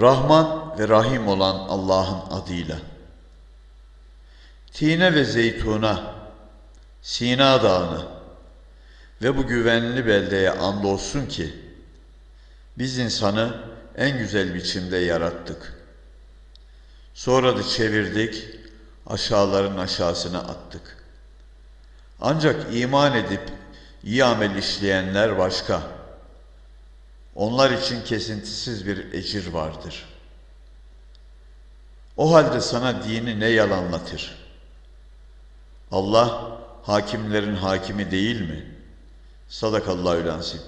Rahman ve Rahim olan Allah'ın adıyla. Tine ve zeytuna, Sina dağını ve bu güvenli beldeye andolsun ki biz insanı en güzel biçimde yarattık. Sonra da çevirdik, aşağıların aşağısına attık. Ancak iman edip iyi amel işleyenler başka. Onlar için kesintisiz bir ecir vardır. O halde sana dini ne yalanlatır? Allah hakimlerin hakimi değil mi? Sadakallahü lansim.